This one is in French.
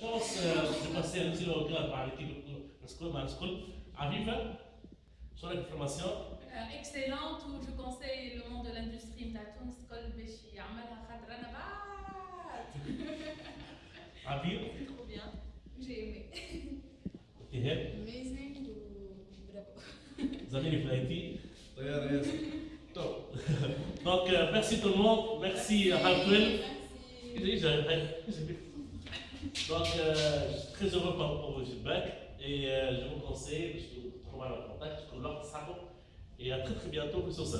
pense, euh, je passais un petit regard par l'équipe de School à vivre bah, sur la formation. Euh, excellente, où je conseille le monde de l'industrie Mtatoun School Beshi Amala Khadranabat. À vivre. Trop bien, j'ai aimé. Amazing hein. ou bravo. Vous avez les flighty. Top. Donc, euh, merci tout le monde. Merci, Hartwell. Merci. J'ai donc, euh, je suis très heureux par rapport au feedback et euh, je vous conseille, je vous trouve en contact, je vous l'ordre et à très très bientôt sur ça.